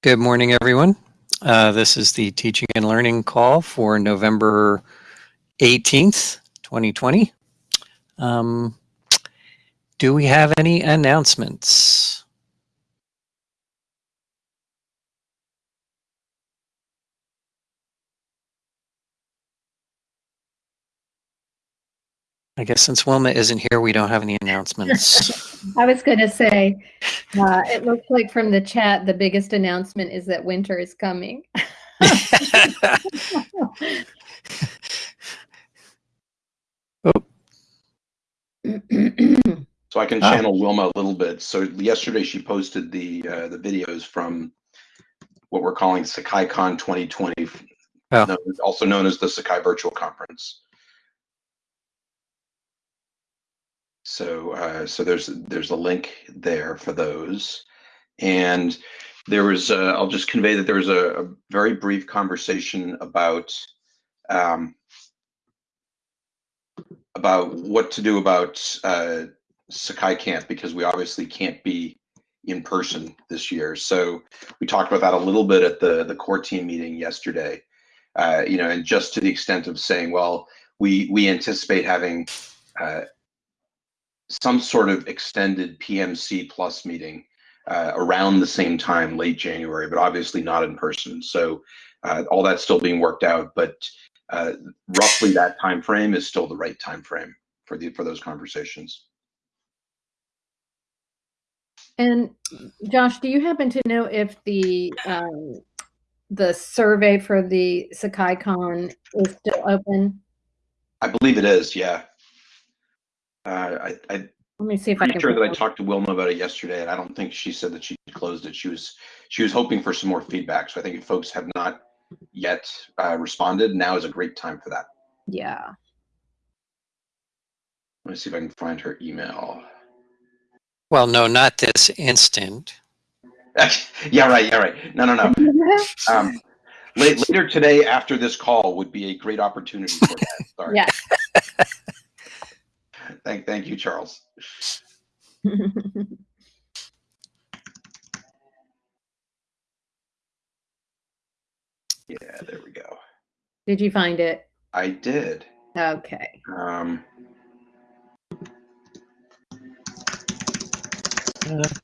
Good morning, everyone. Uh, this is the teaching and learning call for November 18th, 2020. Um, do we have any announcements? I guess since Wilma isn't here, we don't have any announcements. I was going to say, uh, it looks like from the chat, the biggest announcement is that winter is coming. oh, So I can Ah. channel Wilma a little bit. So yesterday she posted the uh, the videos from what we're calling SakaiCon 2020, Oh. also known as the Sakai Virtual Conference. So uh, so there's there's a link there for those, and there was uh, I'll just convey that there was a, a very brief conversation about um, about what to do about uh, Sakai Camp because we obviously can't be in person this year. So we talked about that a little bit at the the core team meeting yesterday. Uh, you know, and just to the extent of saying, well, we we anticipate having uh, some sort of extended PMC plus meeting uh, around the same time, late January, but obviously not in person. So uh, all that's still being worked out, but uh, roughly that time frame is still the right time frame for the for those conversations. And Josh, do you happen to know if the um, the survey for the SakaiCon is still open? I believe it is, yeah. Uh, I, I'm Let me see if I pretty can. sure that I talked to Wilma about it yesterday, and I don't think she said that she closed it. She was she was hoping for some more feedback. So I think if folks have not yet uh, responded, now is a great time for that. Yeah. Let me see if I can find her email. well, no, not this instant. yeah, right, yeah, right. No, no, no. Um, la- later today, after this call, would be a great opportunity for that. Sorry. Yeah. Thank, thank you, Charles. Yeah, there we go. Did you find it? I did. Okay. Um,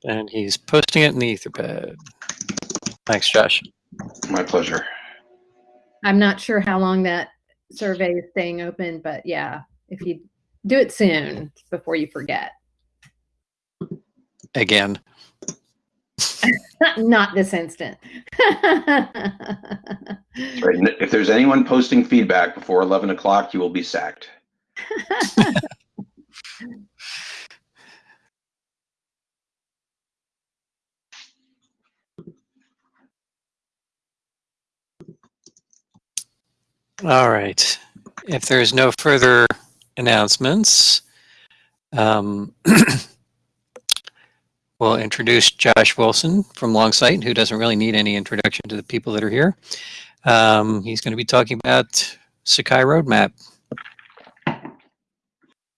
And he's posting it in the Etherpad. Thanks, Josh. my pleasure. I'm not sure how long that survey is staying open, but yeah, if you do it soon before you forget. Again. Not this instant. Right. If there's anyone posting feedback before 11 o'clock, you will be sacked. All right. If there's no further announcements, um, we'll introduce Josh Wilson from Longsight, who doesn't really need any introduction to the people that are here. Um, he's going to be talking about Sakai Roadmap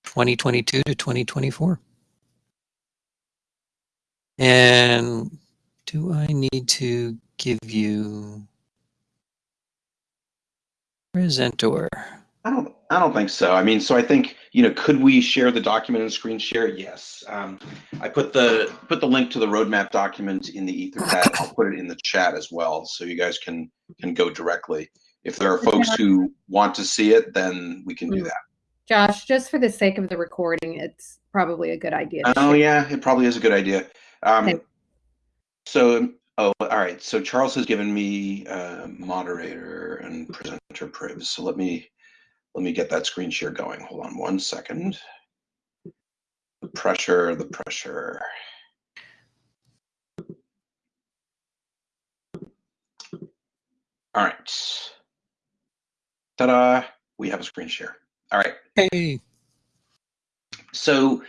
2022 to 2024. And do I need to give you presenter? I don't. I don't think so. I mean, so I think you know, could we share the document and screen share? Yes. Um, I put the put the link to the roadmap document in the Etherpad. I'll put it in the chat as well, so you guys can can go directly. If there are folks who want to see it, then we can do that. Josh, just for the sake of the recording, it's probably a good idea. Oh yeah, it probably is a good idea. Um, Okay. So, oh, all right. So Charles has given me uh, moderator and presenter privs. So let me let me get that screen share going. Hold on one second. The pressure, the pressure. All right. Ta-da! We have a screen share. All right. Hey. So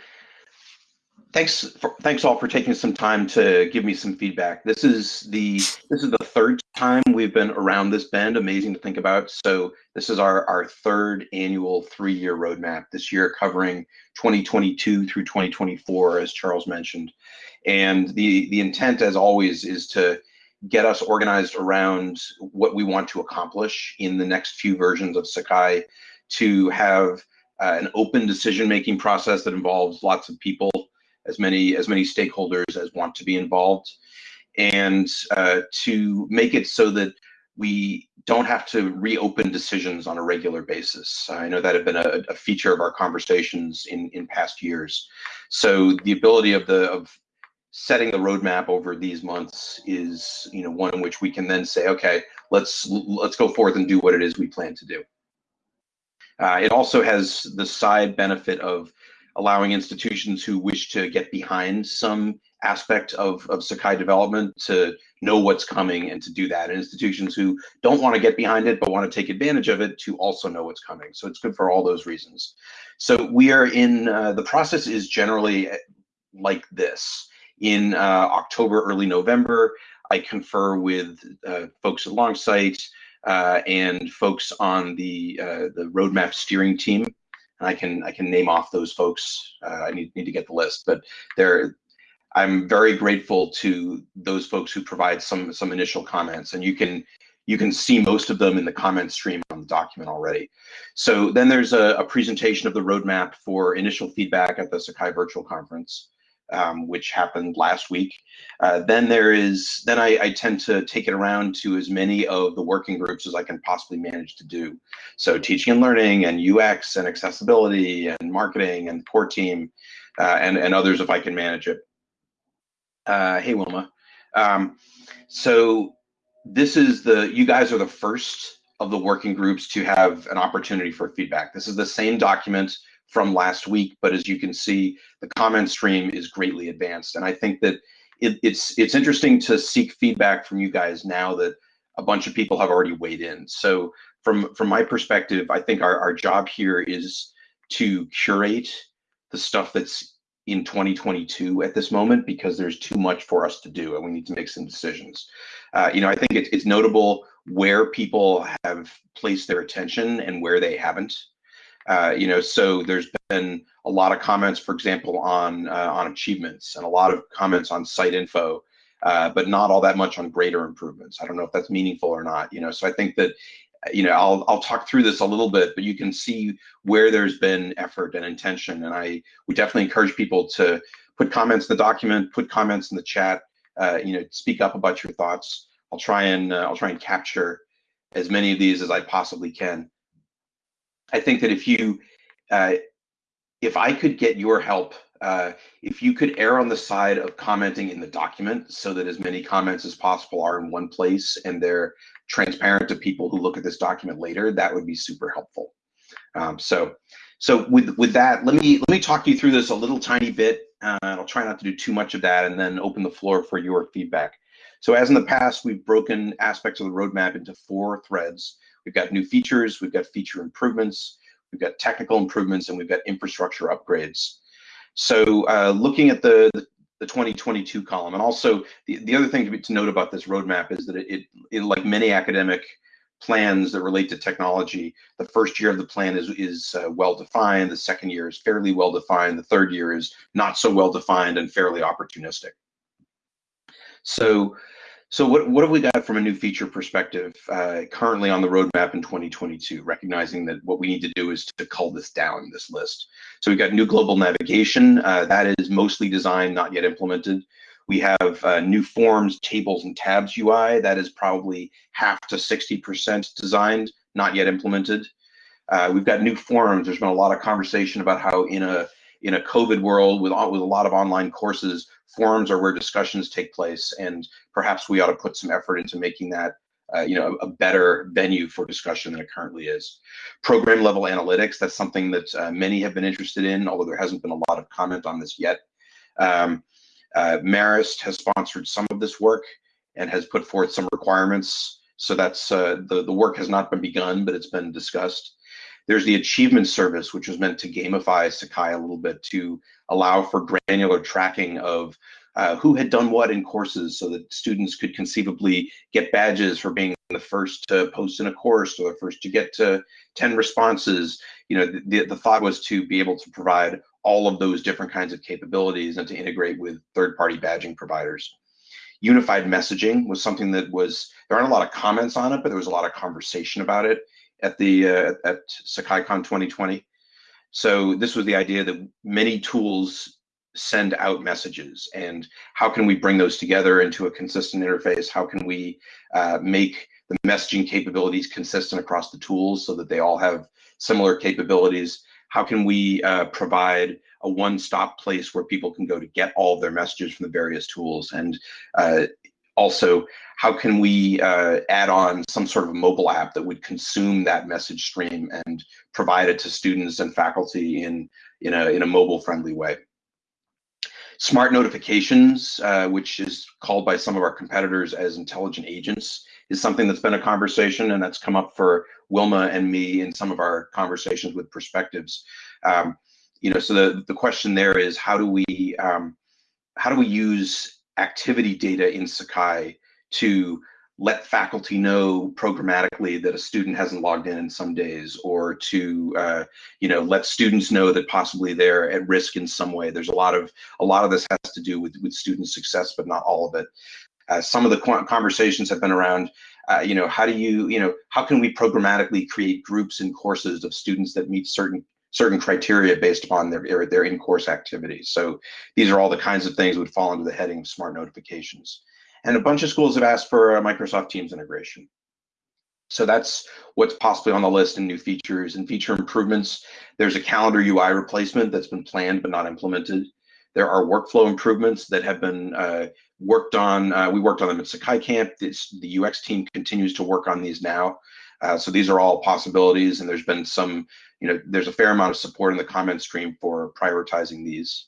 thanks for, thanks all for taking some time to give me some feedback. This is the this is the third time we've been around this bend. Amazing to think about. So this is our our third annual three year roadmap. This year covering 2022 through 2024, as Charles mentioned. And the the intent, as always, is to get us organized around what we want to accomplish in the next few versions of Sakai, to have uh, an open decision-making process that involves lots of people, as many as many stakeholders as want to be involved, and uh, to make it so that we don't have to reopen decisions on a regular basis. I know that had been a, a, feature of our conversations in, in past years. So the ability of the of setting the roadmap over these months is you know one in which we can then say, okay, let's let's go forth and do what it is we plan to do. Uh, it also has the side benefit of allowing institutions who wish to get behind some aspect of, of Sakai development to know what's coming and to do that. And institutions who don't want to get behind it but want to take advantage of it to also know what's coming. So it's good for all those reasons. So we are in, uh, the process is generally uh, like this. In uh, October, early November, I confer with uh, folks at Longsight uh, and folks on the, uh, the roadmap steering team. And I can I can name off those folks. Uh, I need need to get the list, but they're I'm very grateful to those folks who provide some some initial comments, and you can you can see most of them in the comment stream on the document already. So then there's a, a presentation of the roadmap for initial feedback at the Sakai Virtual Conference, um, which happened last week. Uh, then there is then I, I, tend to take it around to as many of the working groups as I can possibly manage to do. So teaching and learning and UX and accessibility and marketing and core team uh, and, and others if I can manage it. Uh, hey, Wilma. Um, so this is the, you guys are the first of the working groups to have an opportunity for feedback. This is the same document from last week, but as you can see, the comment stream is greatly advanced. And I think that it, it's it's interesting to seek feedback from you guys now that a bunch of people have already weighed in. So from from my perspective, I think our, our job here is to curate the stuff that's in 2022 at this moment because there's too much for us to do and we need to make some decisions. Uh, you know, I think it's, it's notable where people have placed their attention and where they haven't. Uh, you know, so there's been a lot of comments, for example, on uh, on achievements and a lot of comments on site info, uh, but not all that much on greater improvements. I don't know if that's meaningful or not. You know, so I think that you know, I'll I'll talk through this a little bit, but you can see where there's been effort and intention, and I we definitely encourage people to put comments in the document, put comments in the chat, uh, you know, speak up about your thoughts. I'll try and uh, I'll try and capture as many of these as I possibly can. I think that if you uh, if I could get your help, uh, if you could err on the side of commenting in the document so that as many comments as possible are in one place and they're transparent to people who look at this document later, that would be super helpful. Um, so, so with with that, let me let me talk you through this a little tiny bit. Uh, I'll try not to do too much of that, and then open the floor for your feedback. So, as in the past, we've broken aspects of the roadmap into four threads. We've got new features, we've got feature improvements, we've got technical improvements, and we've got infrastructure upgrades. So, uh, looking at the, the the 2022 column. And also, the, the other thing to, be, to note about this roadmap is that it, it, it, like many academic plans that relate to technology, the first year of the plan is, is uh, well defined, the second year is fairly well defined, the third year is not so well defined and fairly opportunistic. So so what, what have we got from a new feature perspective uh, currently on the roadmap in 2022, recognizing that what we need to do is to cull this down, this list. So we've got new global navigation. Uh, that is mostly designed, not yet implemented. We have uh, new forms, tables, and tabs UI. That is probably half to 60% designed, not yet implemented. Uh, we've got new forums. There's been a lot of conversation about how in a in a COVID world with, with a lot of online courses, forums are where discussions take place, and perhaps we ought to put some effort into making that uh, you know, a, better venue for discussion than it currently is. Program level analytics, that's something that uh, many have been interested in, although there hasn't been a lot of comment on this yet. Um, uh, Marist has sponsored some of this work and has put forth some requirements. So that's uh, the, the work has not been begun, but it's been discussed. There's the achievement service, which was meant to gamify Sakai a little bit to allow for granular tracking of uh, who had done what in courses so that students could conceivably get badges for being the first to post in a course or the first to get to 10 responses. You know, the, the thought was to be able to provide all of those different kinds of capabilities and to integrate with third-party badging providers. unified messaging was something that was there aren't a lot of comments on it, but there was a lot of conversation about it at the uh, at SakaiCon 2020. So this was the idea that many tools send out messages, and how can we bring those together into a consistent interface? How can we uh, make the messaging capabilities consistent across the tools so that they all have similar capabilities? How can we uh, provide a one-stop place where people can go to get all of their messages from the various tools? And uh, also, how can we uh, add on some sort of mobile app that would consume that message stream and provide it to students and faculty in, in, a, in a mobile-friendly way? Smart notifications, uh, which is called by some of our competitors as intelligent agents, is something that's been a conversation and that's come up for Wilma and me in some of our conversations with perspectives. Um, you know, so the, the question there is how do we um, how do we use activity data in Sakai to let faculty know programmatically that a student hasn't logged in in some days or to uh, you know let students know that possibly they're at risk in some way. There's a lot of a lot of this has to do with with student success but not all of it. Uh, some of the conversations have been around, uh, you know, how do you, you know, how can we programmatically create groups and courses of students that meet certain certain criteria based upon their their in-course activities. So these are all the kinds of things that would fall under the heading of smart notifications. And a bunch of schools have asked for Microsoft Teams integration. So that's what's possibly on the list in new features and feature improvements. There's a calendar UI replacement that's been planned but not implemented. There are workflow improvements that have been uh, worked on. Uh, we worked on them at Sakai Camp. It's, the UX team continues to work on these now. Uh, so these are all possibilities, and there's been some, you know, there's a fair amount of support in the comment stream for prioritizing these.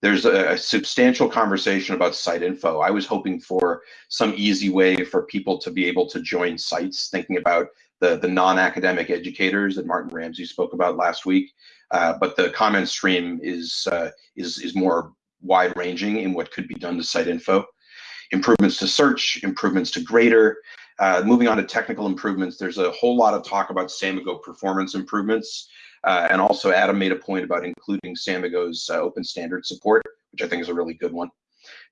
There's a, a substantial conversation about site info. I was hoping for some easy way for people to be able to join sites, thinking about the, the non-academic educators that Martin Ramsey spoke about last week. Uh, but the comment stream is, uh, is, is more wide ranging in what could be done to site info. Improvements to search, improvements to grader. Uh, moving on to technical improvements, there's a whole lot of talk about Samigo performance improvements. Uh, and also Adam made a point about including Samigo's uh, open standard support, which I think is a really good one.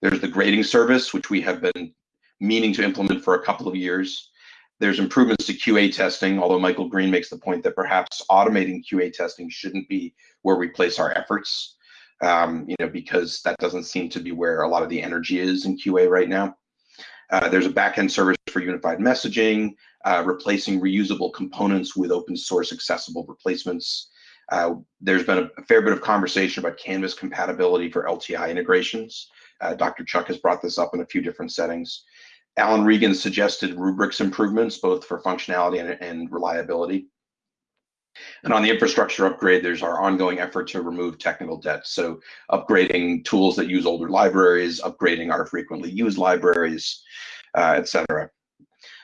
There's the grading service, which we have been meaning to implement for a couple of years. There's improvements to QA testing, although Michael Green makes the point that perhaps automating QA testing shouldn't be where we place our efforts, um, you know, because that doesn't seem to be where a lot of the energy is in QA right now. Uh, there's a backend service for unified messaging, uh, replacing reusable components with open source accessible replacements. Uh, there's been a, fair bit of conversation about Canvas compatibility for LTI integrations. Uh, Dr. Chuck has brought this up in a few different settings. Alan Regan suggested rubrics improvements, both for functionality and, and reliability. And on the infrastructure upgrade, there's our ongoing effort to remove technical debt. So upgrading tools that use older libraries, upgrading our frequently used libraries, uh, et cetera.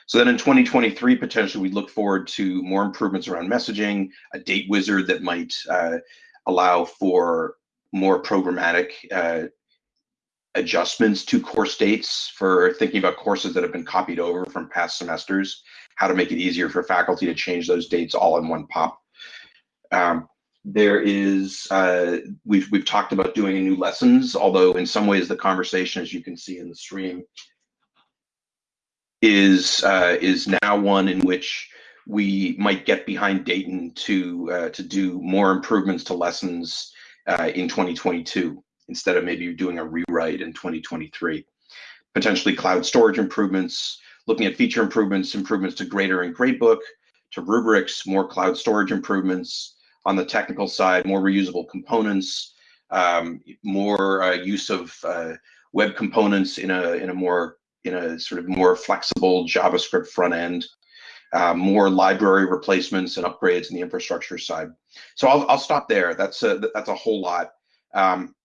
So then in 2023, potentially we look forward to more improvements around messaging, a date wizard that might uh, allow for more programmatic uh, adjustments to course dates for thinking about courses that have been copied over from past semesters, how to make it easier for faculty to change those dates all in one pop. Um, there is, uh, we've, we've talked about doing new lessons, although in some ways the conversation, as you can see in the stream, is, uh, is now one in which we might get behind Dayton to, uh, to do more improvements to lessons uh, in 2022 instead of maybe doing a rewrite in 2023. Potentially cloud storage improvements, looking at feature improvements, improvements to Grader and Gradebook, to rubrics, more cloud storage improvements. On the technical side, more reusable components, um, more uh, use of uh, web components in a in a more in a sort of more flexible JavaScript front end, uh, more library replacements and upgrades in the infrastructure side. So I'll I'll stop there. That's a that's a whole lot. Um,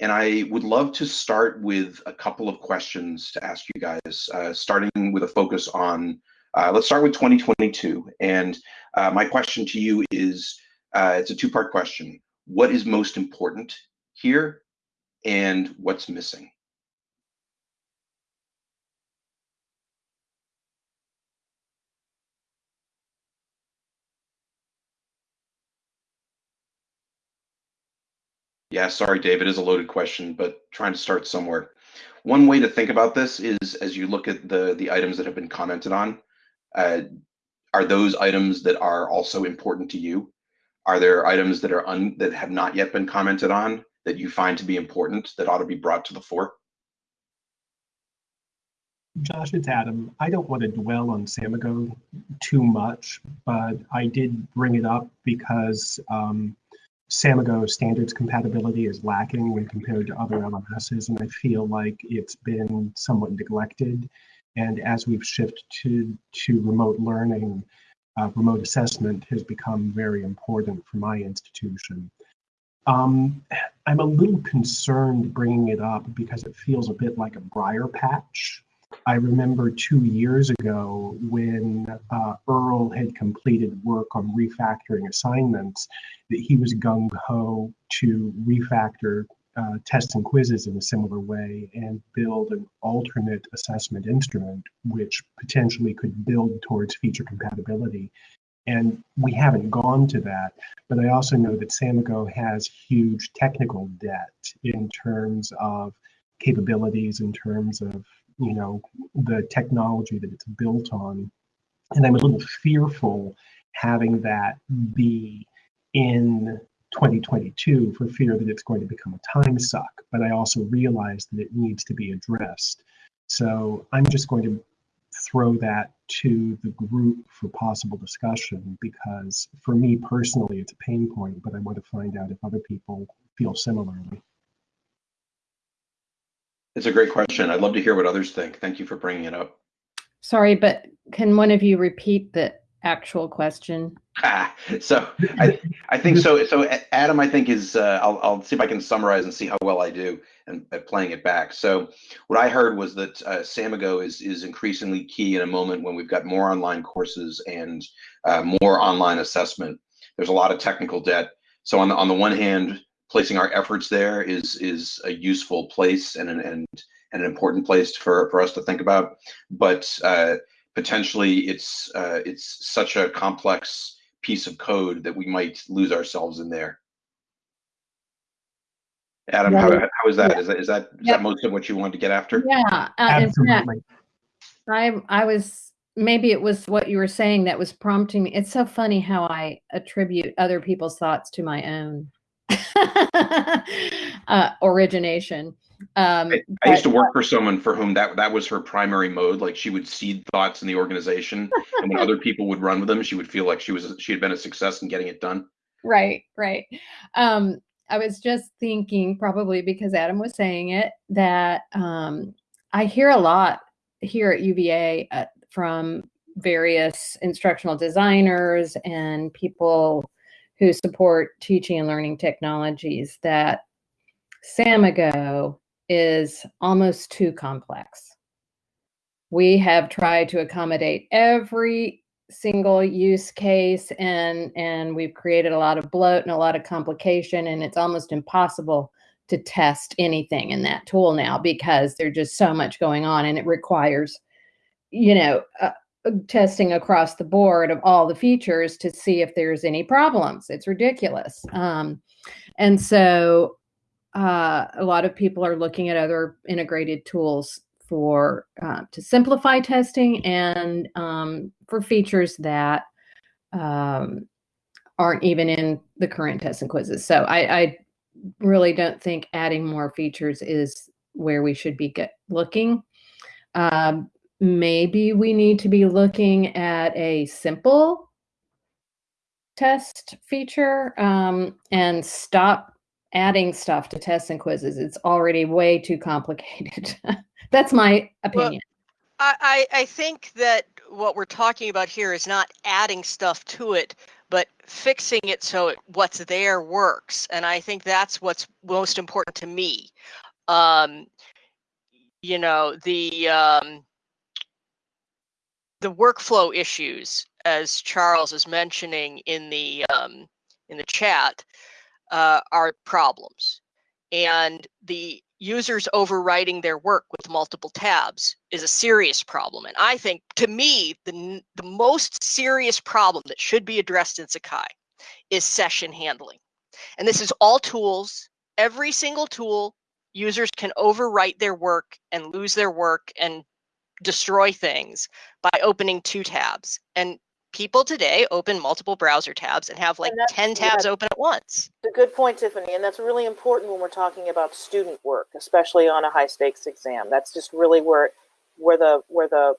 and I would love to start with a couple of questions to ask you guys, uh, starting with a focus on, uh, let's start with 2022. And uh, my question to you is, uh, it's a two-part question. What is most important here and what's missing? Yeah, sorry, Dave. It is a loaded question, but trying to start somewhere. One way to think about this is as you look at the the items that have been commented on, uh, are those items that are also important to you? Are there items that are un, that have not yet been commented on that you find to be important that ought to be brought to the fore? Josh, it's Adam. I don't want to dwell on Samigo too much, but I did bring it up because um, Samigo standards compatibility is lacking when compared to other LMSs, and I feel like it's been somewhat neglected. And as we've shifted to, to remote learning, uh, remote assessment has become very important for my institution. Um, I'm a little concerned bringing it up because it feels a bit like a briar patch. I remember two years ago when uh, Earl had completed work on refactoring assignments that he was gung ho to refactor uh, tests and quizzes in a similar way and build an alternate assessment instrument which potentially could build towards feature compatibility. And we haven't gone to that, but I also know that Samigo has huge technical debt in terms of capabilities, in terms of you know the technology that it's built on. And I'm a little fearful having that be in 2022 for fear that it's going to become a time suck. But I also realize that it needs to be addressed. So I'm just going to throw that to the group for possible discussion because for me personally, it's a pain point, but I want to find out if other people feel similarly. It's a great question. I'd love to hear what others think. Thank you for bringing it up. Sorry, but can one of you repeat the actual question? Ah, so I, I think so. So Adam, I think is uh, I'll, I'll see if I can summarize and see how well I do and at playing it back. So what I heard was that uh, Samigo is is increasingly key in a moment when we've got more online courses and uh, more online assessment. There's a lot of technical debt. So on the on the one hand, placing our efforts there is is a useful place and an and, and an important place for for us to think about. But uh, potentially, it's uh, it's such a complex piece of code that we might lose ourselves in there. Adam, how, how is that? Yeah. Is that is that is Yep. that most of what you wanted to get after? Yeah, uh, Absolutely. I I was maybe it was what you were saying that was prompting me. It's so funny how I attribute other people's thoughts to my own uh, origination. Um, I, I used to work for someone for whom that that was her primary mode. Like she would seed thoughts in the organization, and when other people would run with them, she would feel like she was she had been a success in getting it done. right right um i was just thinking probably because adam was saying it that um i hear a lot here at uva uh, from various instructional designers and people who support teaching and learning technologies that samigo is almost too complex. We have tried to accommodate every single use case and and we've created a lot of bloat and a lot of complication and it's almost impossible to test anything in that tool now because there's just so much going on and it requires you know uh, testing across the board of all the features to see if there's any problems. It's ridiculous. Um, and so uh, a lot of people are looking at other integrated tools for uh, to simplify testing and um, for features that um, aren't even in the current tests and quizzes. So I, I really don't think adding more features is where we should be looking. Um, maybe we need to be looking at a simple test feature um, and stop adding stuff to tests and quizzes. It's already way too complicated. That's my opinion. I, I I think that what we're talking about here is not adding stuff to it, but fixing it so it, what's there works. And I think that's what's most important to me. Um, you know, the um, the workflow issues, as Charles is mentioning in the um, in the chat, uh, are problems, and the users overwriting their work with multiple tabs is a serious problem. And I think, to me, the, the most serious problem that should be addressed in Sakai is session handling. And this is all tools every single tool, users can overwrite their work and lose their work and destroy things by opening two tabs. And people today open multiple browser tabs and have like And 10 tabs yeah. open at once. It's a good point, Tiffany, and that's really important when we're talking about student work, especially on a high stakes exam. That's just really where where the where the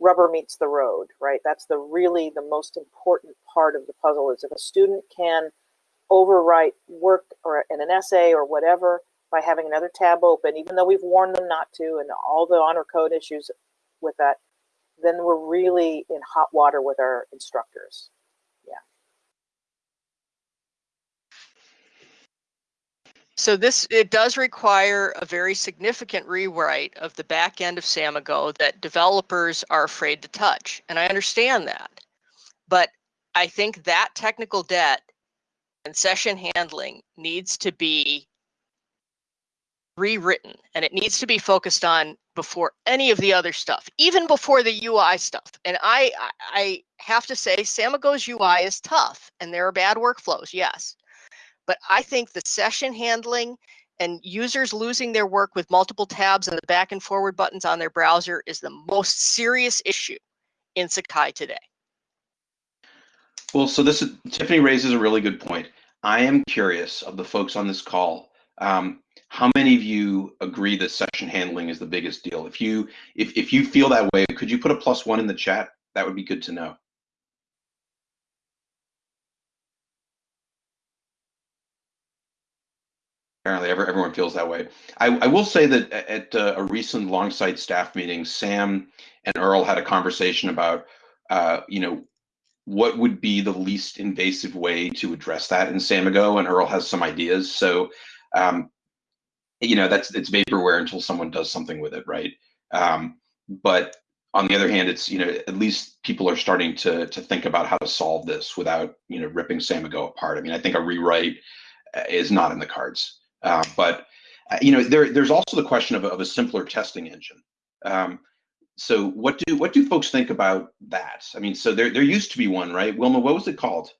rubber meets the road, right? That's the really the most important part of the puzzle is if a student can overwrite work or in an essay or whatever by having another tab open, even though we've warned them not to, and all the honor code issues with that, then we're really in hot water with our instructors. Yeah. So this, it does require a very significant rewrite of the back end of Samigo that developers are afraid to touch. And I understand that. But I think that technical debt and session handling needs to be rewritten and it needs to be focused on before any of the other stuff, even before the UI stuff. And I, I, have to say, Samigo's UI is tough and there are bad workflows, yes. But I think the session handling and users losing their work with multiple tabs and the back and forward buttons on their browser is the most serious issue in Sakai today. Well, so this is, Tiffany raises a really good point. I am curious of the folks on this call. Um, how many of you agree that session handling is the biggest deal? If you if if you feel that way, could you put a plus one in the chat? That would be good to know. Apparently, every, everyone feels that way. I, I will say that at uh, a recent Longsight staff meeting, Sam and Earl had a conversation about, uh, you know, what would be the least invasive way to address that in Samigo, and Earl has some ideas. So, um, you know, that's it's vaporware until someone does something with it, right? Um, but on the other hand, it's you know at least people are starting to to think about how to solve this without you know ripping Samigo apart. I mean, I think a rewrite uh, is not in the cards, uh, but uh, you know there there's also the question of a, of a simpler testing engine. Um, so what do what do folks think about that? I mean, so there there used to be one, right? Wilma, what was it called?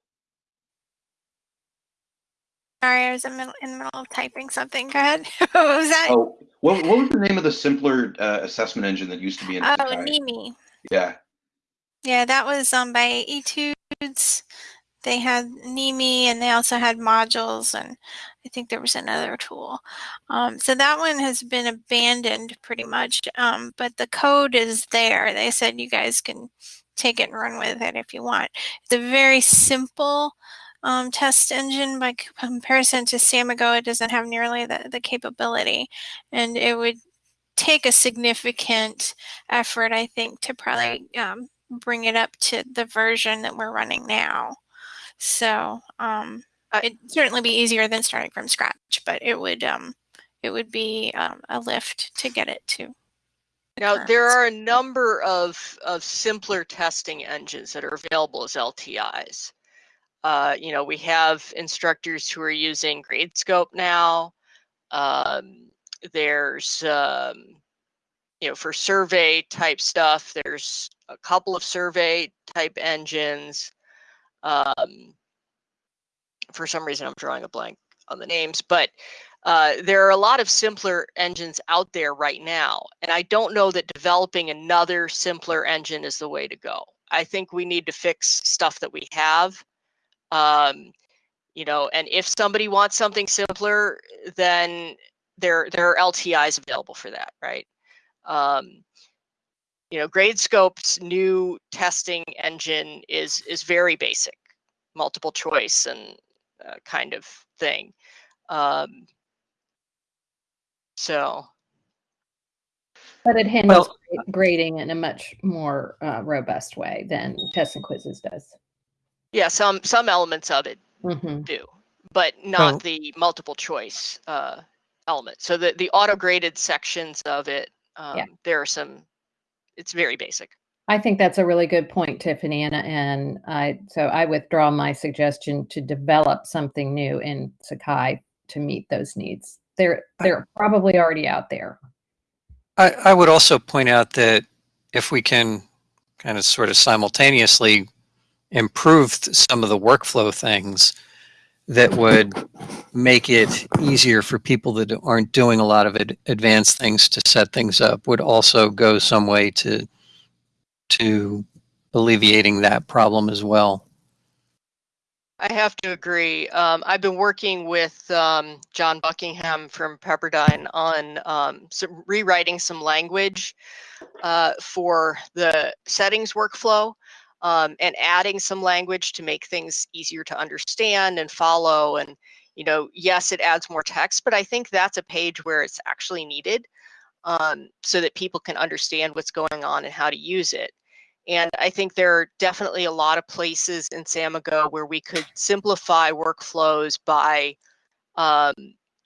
Sorry, I was in, middle, in the middle of typing something. Go ahead. what was that? Oh, what what was the name of the simpler uh, assessment engine that used to be in? Oh, Mneme. Yeah. Yeah, that was um by Etudes. They had Mneme and they also had modules and I think there was another tool. Um, so that one has been abandoned pretty much. Um, but the code is there. They said you guys can take it and run with it if you want. It's a very simple um, test engine by comparison to Samigo. It doesn't have nearly the, the capability and it would take a significant effort, I think, to probably um, bring it up to the version that we're running now. So um, it'd certainly be easier than starting from scratch, but it would um, it would be um, a lift to get it to. Now, there are a number of, of simpler testing engines that are available as LTIs. Uh, you know, we have instructors who are using Gradescope now. Um, there's, um, you know, for survey type stuff, there's a couple of survey type engines. Um, for some reason, I'm drawing a blank on the names, but uh, there are a lot of simpler engines out there right now. And I don't know that developing another simpler engine is the way to go. I think we need to fix stuff that we have. Um, you know, and if somebody wants something simpler, then there there are LTIs available for that, right? Um, you know, Gradescope's new testing engine is is very basic, multiple choice and uh, kind of thing. Um, so But it handles gra- grading in a much more uh, robust way than tests and quizzes does. Yeah, some some elements of it hmm do, but not Well- the multiple choice uh, element. So the the auto graded sections of it, um, there are some. It's very basic. I think that's a really good point, Tiffany, and and I so I withdraw my suggestion to develop something new in Sakai to meet those needs. They're they're probably already out there. I, I would also point out that if we can kind of sort of simultaneously improve th- some of the workflow things, that would make it easier for people that aren't doing a lot of ad- advanced things to set things up would also go some way to to alleviating that problem as well. I have to agree. Um, I've been working with um, John Buckingham from Pepperdine on um, some, rewriting some language uh, for the settings workflow um, and adding some language to make things easier to understand and follow. And, you know, yes, it adds more text, but I think that's a page where it's actually needed um, so that people can understand what's going on and how to use it. And I think there are definitely a lot of places in Samigo where we could simplify workflows by, um,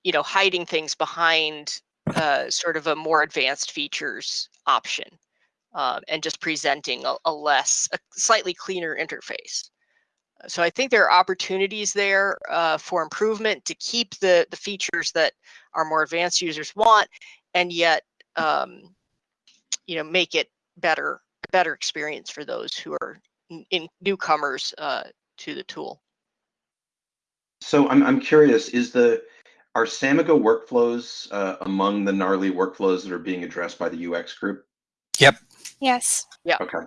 you know, hiding things behind uh, sort of a more advanced features option um, and just presenting a, a, less, a slightly cleaner interface. So I think there are opportunities there uh, for improvement to keep the, the features that our more advanced users want and yet, um, you know, make it better better experience for those who are in newcomers uh, to the tool. So I'm I'm curious, is the are Samigo workflows uh, among the gnarly workflows that are being addressed by the UX group? Yep. Yes. Yeah. Okay.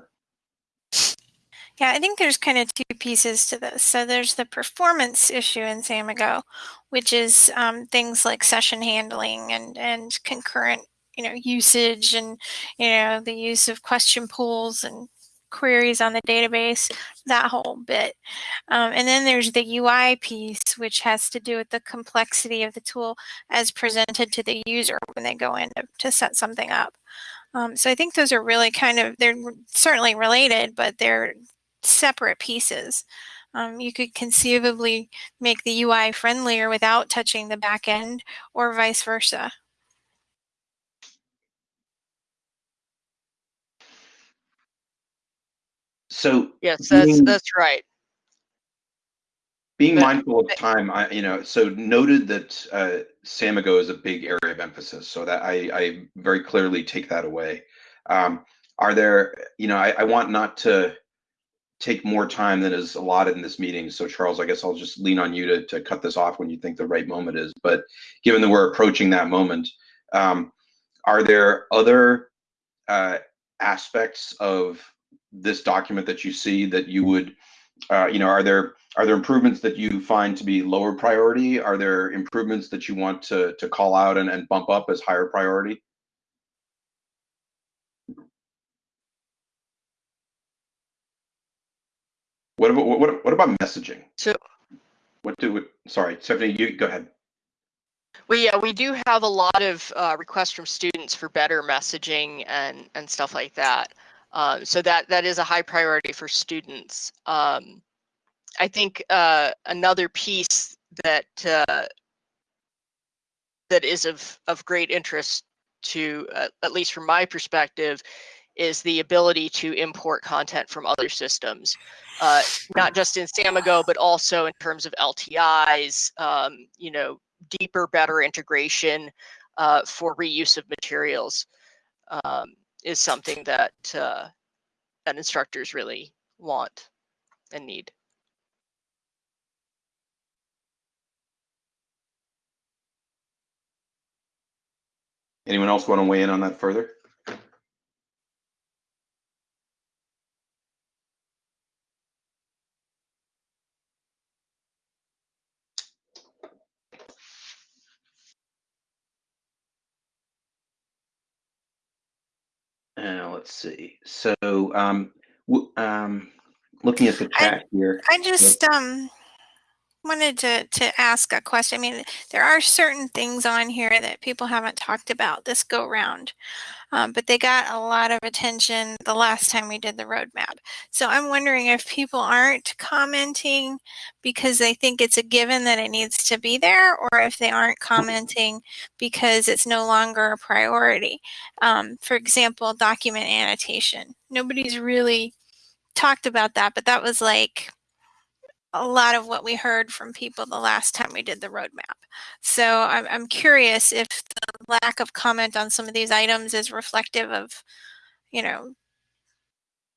Yeah, I think there's kind of two pieces to this. So there's the performance issue in Samigo, which is um, things like session handling and and concurrent you know, usage and, you know, the use of question pools and queries on the database, that whole bit. Um, and then there's the UI piece, which has to do with the complexity of the tool as presented to the user when they go in to, to set something up. Um, so I think those are really kind of, they're certainly related, but they're separate pieces. Um, you could conceivably make the UI friendlier without touching the back end or vice versa. So yes, that's that's right. Being mindful of time, I you know, so noted that uh, Samigo is a big area of emphasis, so that I, I very clearly take that away. Um, are there, you know, I, I want not to take more time than is allotted in this meeting. So Charles, I guess I'll just lean on you to, to cut this off when you think the right moment is. But given that we're approaching that moment, um, are there other uh, aspects of this document that you see that you would, you know, are there are there improvements that you find to be lower priority? Are there improvements that you want to to call out and, and bump up as higher priority? What about what what about messaging? So, what do we, sorry, Stephanie, you go ahead. We yeah, we do have a lot of uh, requests from students for better messaging and and stuff like that. Um, so that that is a high priority for students. Um, I think uh, another piece that uh, that is of of great interest to uh, at least from my perspective is the ability to import content from other systems, uh, not just in Samigo, but also in terms of LTIs. Um, you know, deeper, better integration uh, for reuse of materials. Um, is something that uh, that instructors really want and need. Anyone else want to weigh in on that further? Uh, let's see. So, um, um, looking at the chat I, here. I just um wanted to to ask a question. I mean, there are certain things on here that people haven't talked about this go round, um, but they got a lot of attention the last time we did the roadmap. So I'm wondering if people aren't commenting because they think it's a given that it needs to be there, or if they aren't commenting because it's no longer a priority. Um, for example, document annotation. Nobody's really talked about that, but that was like a lot of what we heard from people the last time we did the roadmap. So I'm, I'm curious if the lack of comment on some of these items is reflective of, you know,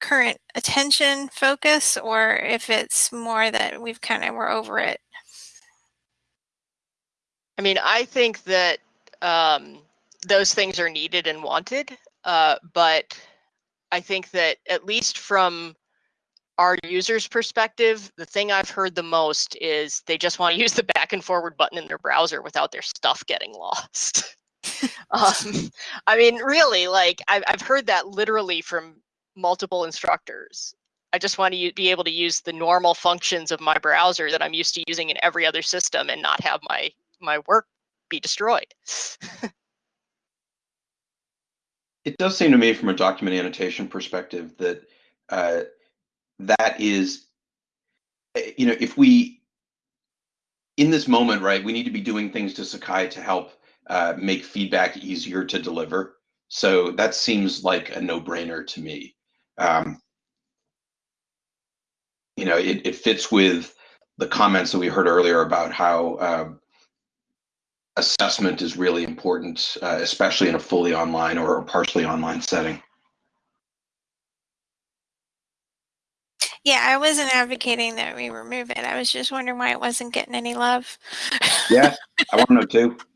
current attention focus or if it's more that we've kind of we're over it. I mean, I think that um, those things are needed and wanted, uh, but I think that at least from our users' perspective, the thing I've heard the most is they just want to use the back and forward button in their browser without their stuff getting lost. um, I mean, really, like I've, I've heard that literally from multiple instructors. I just want to be able to use the normal functions of my browser that I'm used to using in every other system and not have my my work be destroyed. it does seem to me from a document annotation perspective that uh, that is, eh, you know, if we, in this moment, right, we need to be doing things to Sakai to help uh, make feedback easier to deliver. So that seems like a no-brainer to me. Um, you know, it, it fits with the comments that we heard earlier about how uh, assessment is really important, uh, especially in a fully online or partially online setting. Yeah, I wasn't advocating that we remove it. I was just wondering why it wasn't getting any love. yeah, I want to know too.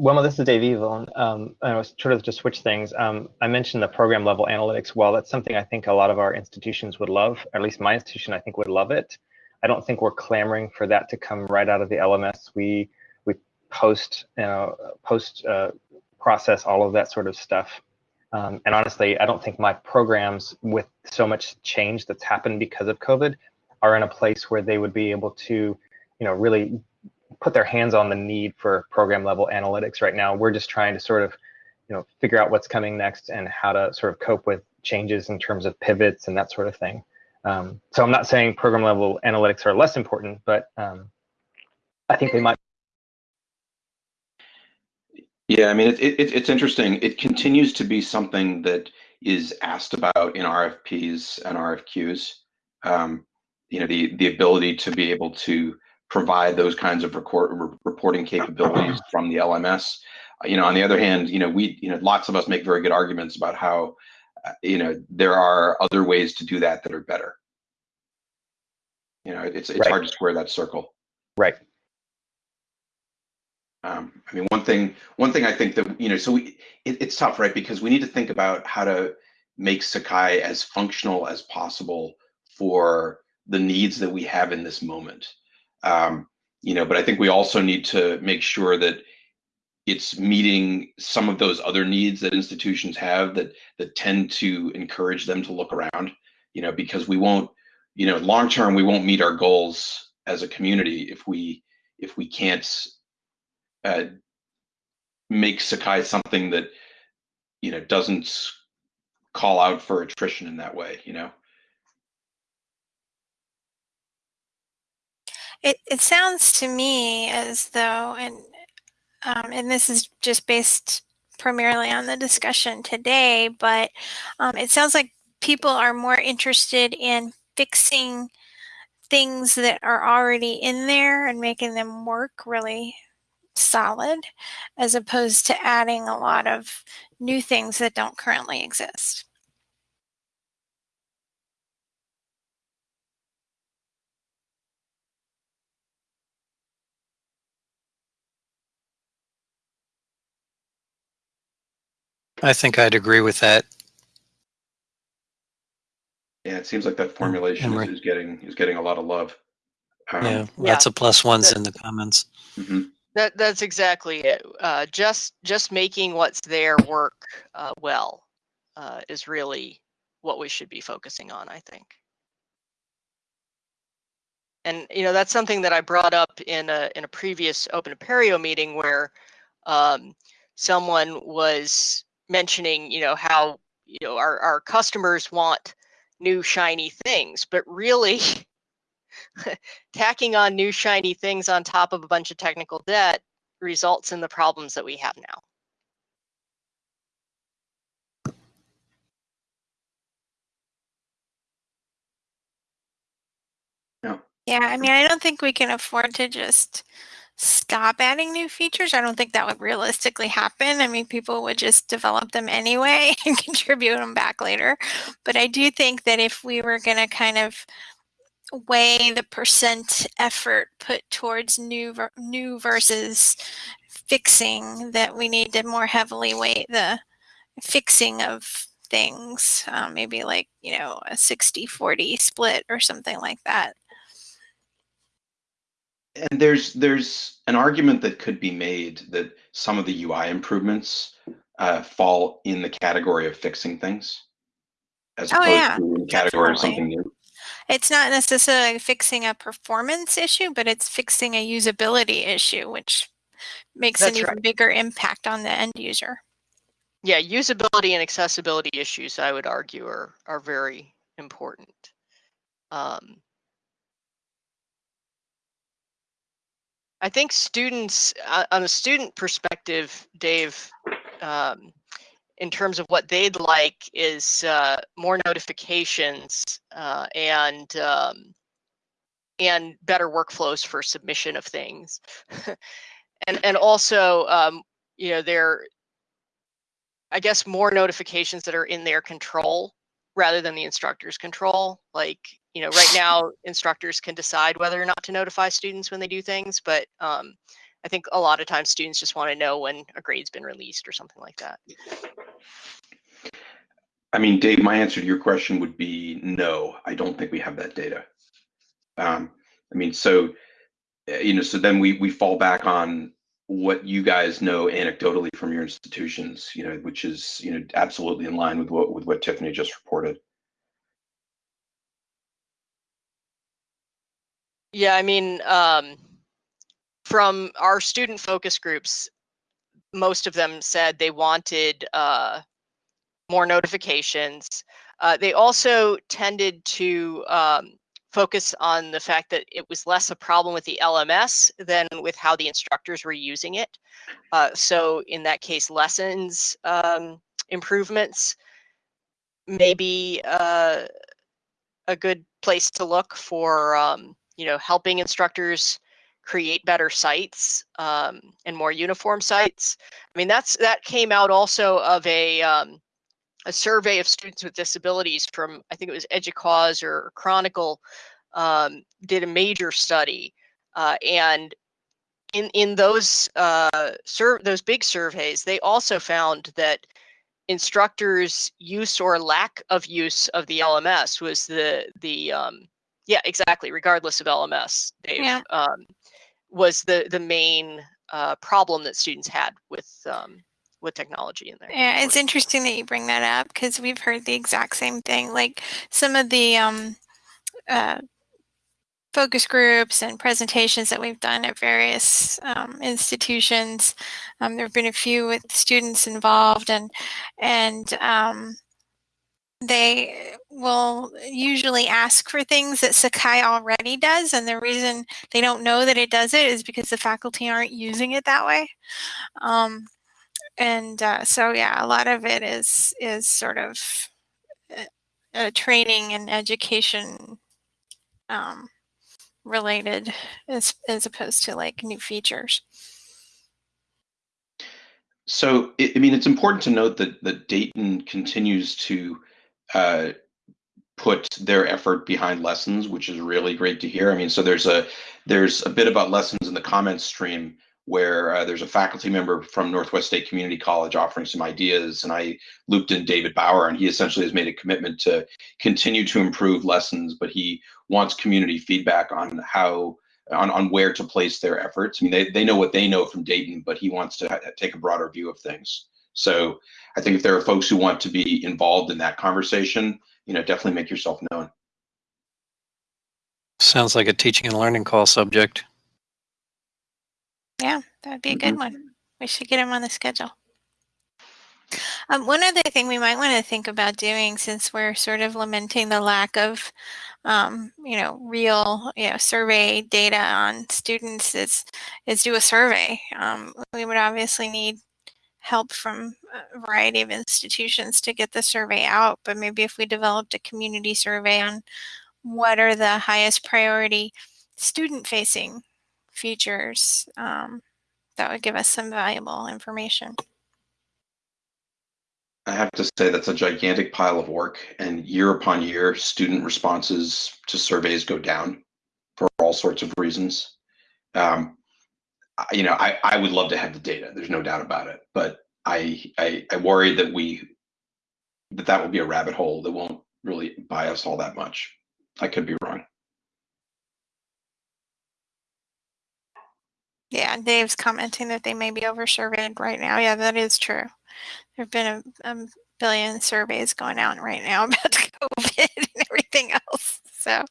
Well, this is Dave Evil. Um, I was sort of to switch things. Um, I mentioned the program level analytics. Well, that's something I think a lot of our institutions would love. At least my institution, I think, would love it. I don't think we're clamoring for that to come right out of the LMS. We we post, you know, post uh, process all of that sort of stuff um, and honestly, I don't think my programs, with so much change that's happened because of COVID, are in a place where they would be able to, you know, really put their hands on the need for program level analytics right now. We're just trying to sort of, you know, figure out what's coming next and how to sort of cope with changes in terms of pivots and that sort of thing. Um, so I'm not saying program level analytics are less important, but um, I think they might yeah, I mean, it, it, it's interesting. It continues to be something that is asked about in RFPs and RFQs. Um, you know, the the ability to be able to provide those kinds of record, re reporting capabilities from the LMS. You know, on the other hand, you know, we, you know, lots of us make very good arguments about how, uh, you know, there are other ways to do that that are better. You know, it's it's right. hard to square that circle. Right. Um, I mean, one thing, one thing I think that you know, so we, it, it's tough, right? Because we need to think about how to make Sakai as functional as possible for the needs that we have in this moment. Um, you know, but I think we also need to make sure that it's meeting some of those other needs that institutions have that that tend to encourage them to look around. You know, because we won't, you know, long term we won't meet our goals as a community if we if we can't uh, make Sakai something that you know doesn't call out for attrition in that way. You know. It it sounds to me as though, and um, and this is just based primarily on the discussion today, but um, it sounds like people are more interested in fixing things that are already in there and making them work really solid as opposed to adding a lot of new things that don't currently exist. I think I'd agree with that. Yeah, it seems like that formulation is, is, getting is getting a lot of love. Um, yeah, lots yeah. of plus ones in the comments. Mm -hmm. That that's exactly it. Uh, just just making what's there work uh, well uh, is really what we should be focusing on, I think. And you know that's something that I brought up in a in a previous Open Apereo meeting where um, someone was mentioning you know how you know our our customers want new shiny things, but really tacking on new shiny things on top of a bunch of technical debt results in the problems that we have now. Yeah. Yeah, I mean, I don't think we can afford to just stop adding new features. I don't think that would realistically happen. I mean, people would just develop them anyway and contribute them back later. But I do think that if we were going to kind of weigh the percent effort put towards new ver- new versus fixing that we need to more heavily weight the fixing of things um, maybe like you know a 60 40 split or something like that. And there's there's an argument that could be made that some of the UI improvements uh, fall in the category of fixing things, as Oh, opposed yeah, to in the category of something new. It's not necessarily fixing a performance issue but it's fixing a usability issue which makes an That's even right. bigger impact on the end user Yeah, usability and accessibility issues, I would argue, are are very important. Um, I think students, uh, on a student perspective, Dave, um, in terms of what they'd like is uh, more notifications uh, and um, and better workflows for submission of things, and and also um, you know they're I guess more notifications that are in their control rather than the instructor's control. Like, you know, right now instructors can decide whether or not to notify students when they do things, but um, I think a lot of times students just want to know when a grade's been released or something like that. I mean, Dave, my answer to your question would be no. I don't think we have that data. Um, I mean, so uh, you know, so then we we fall back on what you guys know anecdotally from your institutions, you know, which is you know absolutely in line with what with what Tiffany just reported. Yeah, I mean, um, from our student focus groups, most of them said they wanted uh, more notifications. Uh, they also tended to um, focus on the fact that it was less a problem with the LMS than with how the instructors were using it. Uh, so in that case, lessons um, improvements maybe uh, a good place to look for, um, you know, helping instructors create better sites um, and more uniform sites. I mean, that's that came out also of a um, a survey of students with disabilities from I think it was EDUCAUSE or Chronicle um, did a major study, uh, and in in those uh, sur- those big surveys, they also found that instructors' use or lack of use of the LMS was the the um, yeah exactly regardless of LMS, Dave, Yeah. um, was the the main uh, problem that students had with um, with technology in there. Yeah, it's interesting that you bring that up because we've heard the exact same thing. Like some of the um, uh, focus groups and presentations that we've done at various um, institutions. Um, there have been a few with students involved, and and um, they will usually ask for things that Sakai already does, and the reason they don't know that it does it is because the faculty aren't using it that way. Um, and uh, so, yeah, a lot of it is is sort of uh, training and education um, related as as opposed to like new features. So, I I mean, it's important to note that that Dayton continues to uh, put their effort behind lessons, which is really great to hear. I mean, so there's a there's a bit about lessons in the comments stream where uh, there's a faculty member from Northwest State Community College offering some ideas, and I looped in David Bauer, and he essentially has made a commitment to continue to improve lessons, but he wants community feedback on how on, on where to place their efforts. I mean, they, they know what they know from Dayton, but he wants to take a broader view of things. So I think if there are folks who want to be involved in that conversation, you know, definitely make yourself known. Sounds like a teaching and learning call subject. Yeah, that would be a good one. We should get him on the schedule. Um, one other thing we might want to think about doing, since we're sort of lamenting the lack of, um, you know, real, you know, survey data on students, is is do a survey. Um, we would obviously need help from a variety of institutions to get the survey out, but maybe if we developed a community survey on what are the highest priority student-facing features, um, that would give us some valuable information. I have to say that's a gigantic pile of work, and year upon year, student responses to surveys go down for all sorts of reasons. Um, you know, I, I would love to have the data. There's no doubt about it, but I, I I worry that we that that will be a rabbit hole that won't really buy us all that much. I could be wrong. Yeah, Dave's commenting that they may be over surveyed right now. Yeah, that is true. There have been a, a billion surveys going out right now about COVID and everything else. So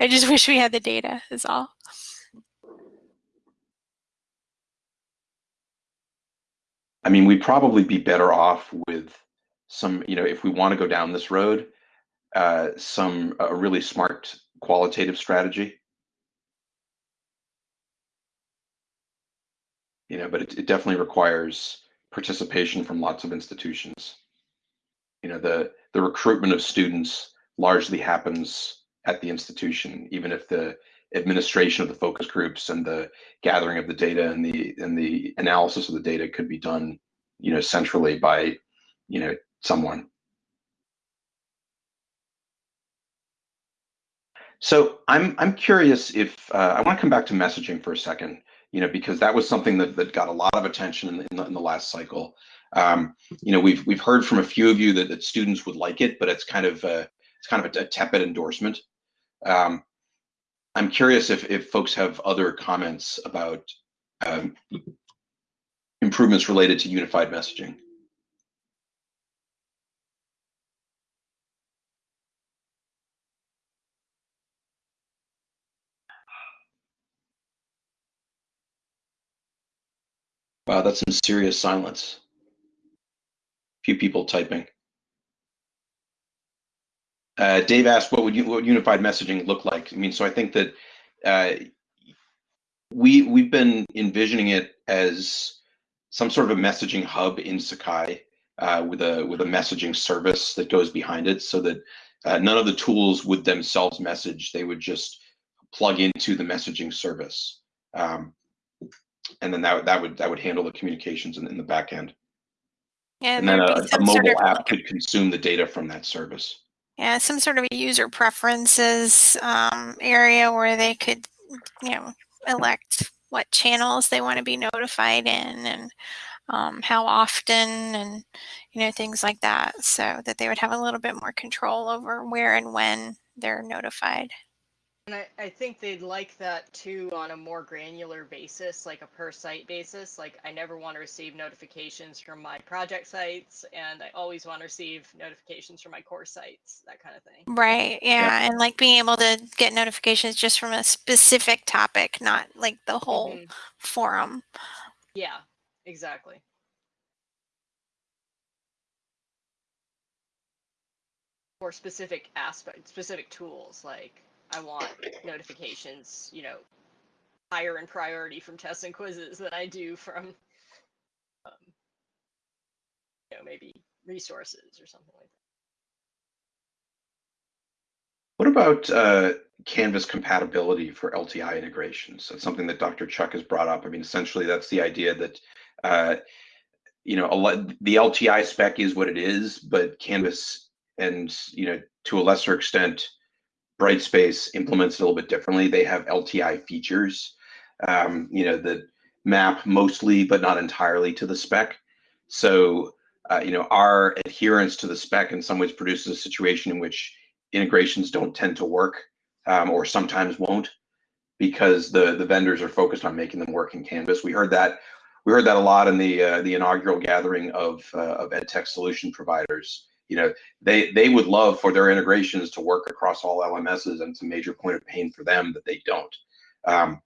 I just wish we had the data, is all. I mean, we'd probably be better off with some, you know, if we want to go down this road, uh, some a really smart qualitative strategy. You know, but it, it definitely requires participation from lots of institutions. You know, the the recruitment of students largely happens at the institution, even if the administration of the focus groups and the gathering of the data and the and the analysis of the data could be done, you know, centrally by, you know, someone. So I'm I'm curious if uh, I want to come back to messaging for a second, you know, because that was something that, that got a lot of attention in the, in the, in the last cycle. Um, you know, we've we've heard from a few of you that, that students would like it, but it's kind of uh, it's kind of a, a tepid endorsement. Um, I'm curious if, if folks have other comments about um, improvements related to unified messaging. Wow, that's some serious silence. Few people typing. Uh, Dave asked, "What would you, what would unified messaging look like?" I mean, so I think that uh, we we've been envisioning it as some sort of a messaging hub in Sakai uh, with a with a messaging service that goes behind it, so that uh, none of the tools would themselves message; they would just plug into the messaging service, um, and then that that would that would handle the communications in, in the back end. Yeah, And then a, a mobile app could consume the data from that service. Yeah, some sort of a user preferences um, area where they could, you know, elect what channels they want to be notified in and um, how often and, you know, things like that. So that they would have a little bit more control over where and when they're notified. And I, I think they'd like that too on a more granular basis, like a per site basis. Like I never want to receive notifications from my project sites, and I always want to receive notifications from my core sites, that kind of thing. Right. Yeah. And like being able to get notifications just from a specific topic, not like the whole Mhm. forum. Yeah, exactly. Or specific aspect, specific tools, like I want notifications, you know, higher in priority from tests and quizzes than I do from, um, you know, maybe resources or something like that. What about uh, Canvas compatibility for LTI integrations? That's something that Dr. Chuck has brought up. I mean, essentially, that's the idea that uh, you know the LTI spec is what it is, but Canvas and you know to a lesser extent, Brightspace implements it a little bit differently. They have LTI features, um, you know, that map mostly but not entirely to the spec. So uh, you know, our adherence to the spec in some ways produces a situation in which integrations don't tend to work um, or sometimes won't because the the vendors are focused on making them work in Canvas. We heard that we heard that a lot in the uh, the inaugural gathering of uh, of EdTech solution providers. You know, they they would love for their integrations to work across all LMSs, and it's a major point of pain for them that they don't. Um,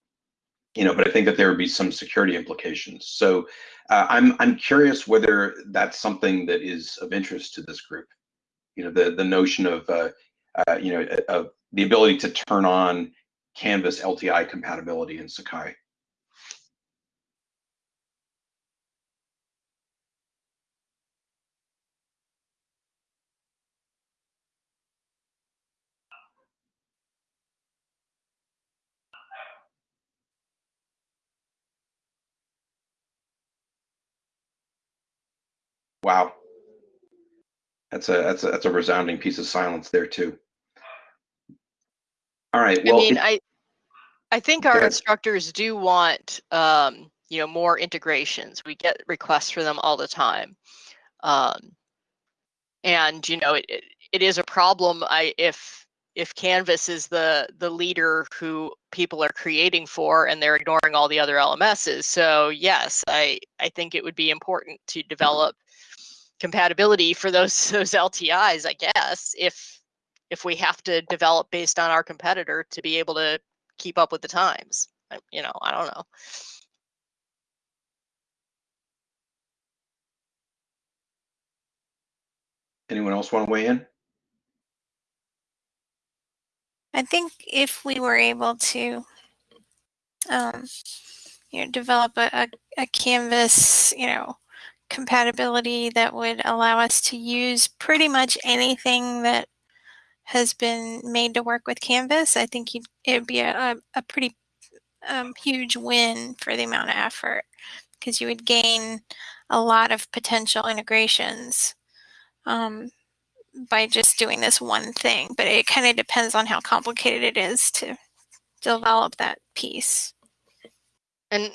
you know, but I think that there would be some security implications. So uh, I'm I'm curious whether that's something that is of interest to this group. You know, the the notion of uh, uh, you know of the ability to turn on Canvas LTI compatibility in Sakai. Wow. That's a that's a that's a resounding piece of silence there too. All right. Well, I mean, I I think our instructors do want um, you know more integrations. We get requests for them all the time, um, and you know it, it, it is a problem. I if if Canvas is the the leader who people are creating for, and they're ignoring all the other LMSs. So yes, I I think it would be important to develop compatibility for those those LTIs. I guess if if we have to develop based on our competitor to be able to keep up with the times. You know, I don't know. anyone else want to weigh in? I think if we were able to, um, you know, develop a, a, a Canvas, you know, compatibility that would allow us to use pretty much anything that has been made to work with Canvas, I think it would be a, a, pretty um, huge win for the amount of effort because you would gain a lot of potential integrations um, by just doing this one thing. But it kind of depends on how complicated it is to develop that piece. And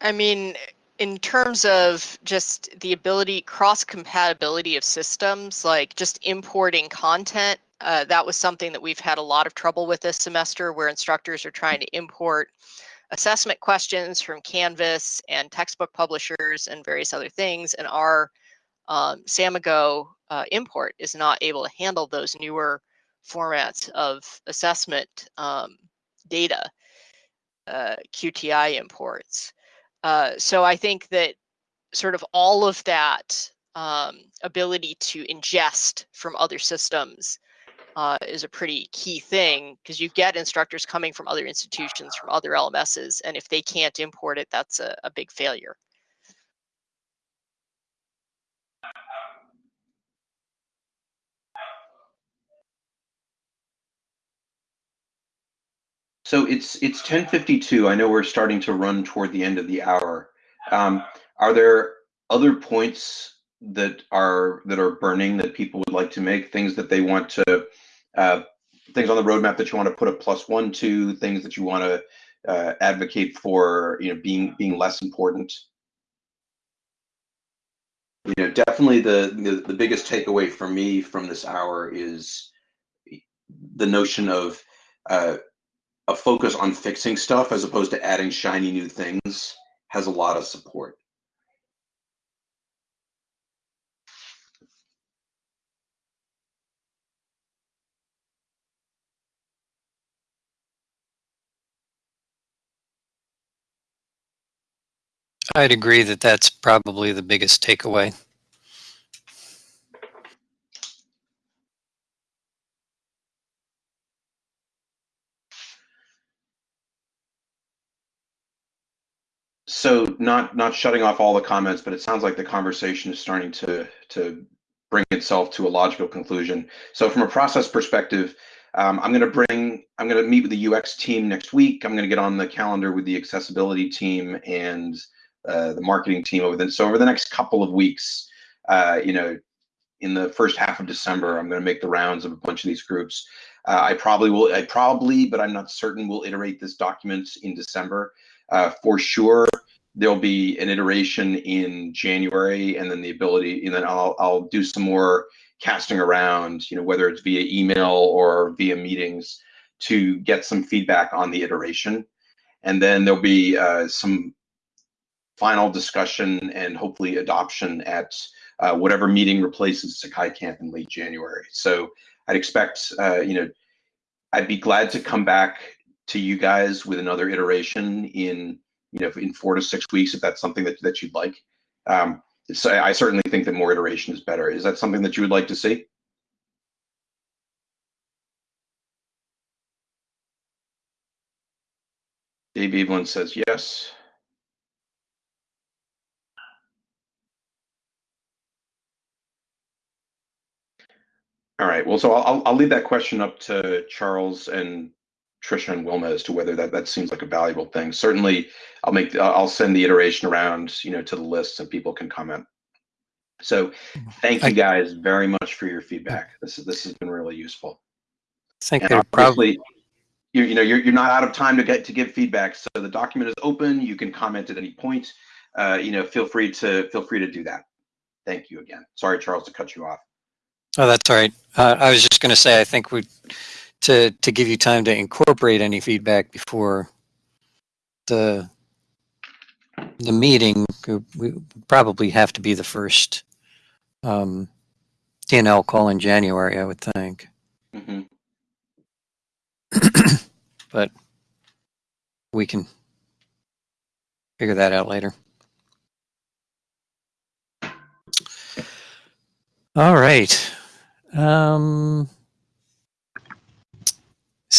I mean, in terms of just the ability, cross compatibility of systems, like just importing content, uh, that was something that we've had a lot of trouble with this semester where instructors are trying to import assessment questions from Canvas and textbook publishers and various other things. And our um, Samigo uh, import is not able to handle those newer formats of assessment um, data, uh, QTI imports. Uh, so I think that sort of all of that um, ability to ingest from other systems uh, is a pretty key thing because you get instructors coming from other institutions, from other LMSs, and if they can't import it, that's a, a big failure. So it's it's 10:52. I know we're starting to run toward the end of the hour. Um, are there other points that are that are burning that people would like to make? Things that they want to, uh, things on the roadmap that you want to put a plus one to, things that you want to uh, advocate for, you know, being being less important. You know, definitely the, the the biggest takeaway for me from this hour is the notion of uh, a focus on fixing stuff as opposed to adding shiny new things has a lot of support. I'd agree that that's probably the biggest takeaway. So not not shutting off all the comments, but it sounds like the conversation is starting to to bring itself to a logical conclusion. So from a process perspective, um, I'm going to bring I'm going to meet with the UX team next week. I'm going to get on the calendar with the accessibility team and uh, the marketing team over the so over the next couple of weeks. Uh, you know, in the first half of December, I'm going to make the rounds of a bunch of these groups. Uh, I probably will. I probably, but I'm not certain. Will iterate this document in December. Uh, for sure, there'll be an iteration in January, and then the ability, and then I'll I'll do some more casting around. You know, whether it's via email or via meetings, to get some feedback on the iteration, and then there'll be uh, some final discussion and hopefully adoption at uh, whatever meeting replaces Sakai Camp in late January. So I'd expect, uh, you know, I'd be glad to come back to you guys with another iteration in, you know, in four to six weeks if that's something that, that you'd like. Um, so I certainly think that more iteration is better. Is that something that you would like to see? Dave Evelyn says yes. All right. Well, so I'll I'll leave that question up to Charles and Trisha and Wilma as to whether that that seems like a valuable thing. Certainly, I'll make I'll send the iteration around, you know, to the list so people can comment. So thank you guys very much for your feedback. This is this has been really useful. I think And probably you you know you're you're not out of time to get to give feedback. So the document is open. You can comment at any point. Uh, you know, feel free to feel free to do that. Thank you again. Sorry, Charles, to cut you off. Oh, that's all right. Uh, I was just going to say, I think we, to, to give you time to incorporate any feedback before the, the meeting, we probably have to be the first, um, DNL call in January, I would think. hmm But we can figure that out later. All right. Um,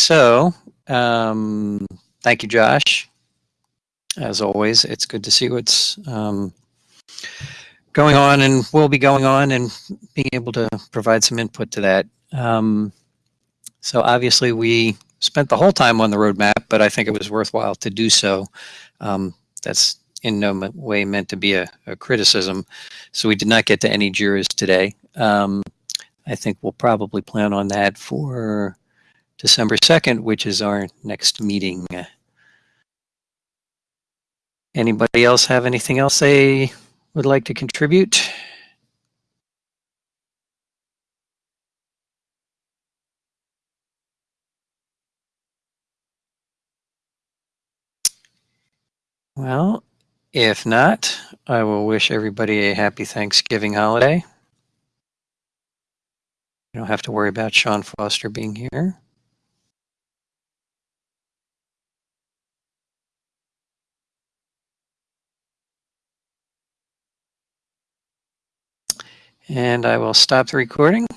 so, um, thank you, Josh. As always, it's good to see what's um, going on and will be going on and being able to provide some input to that. Um, so, obviously, we spent the whole time on the roadmap, but I think it was worthwhile to do so. Um, that's in no way meant to be a, a criticism. So, we did not get to any Jiras today. Um, I think we'll probably plan on that for December 2nd, which is our next meeting. Anybody else have anything else they would like to contribute? Well, if not, I will wish everybody a happy Thanksgiving holiday. You don't have to worry about Sean Foster being here. And I will stop the recording.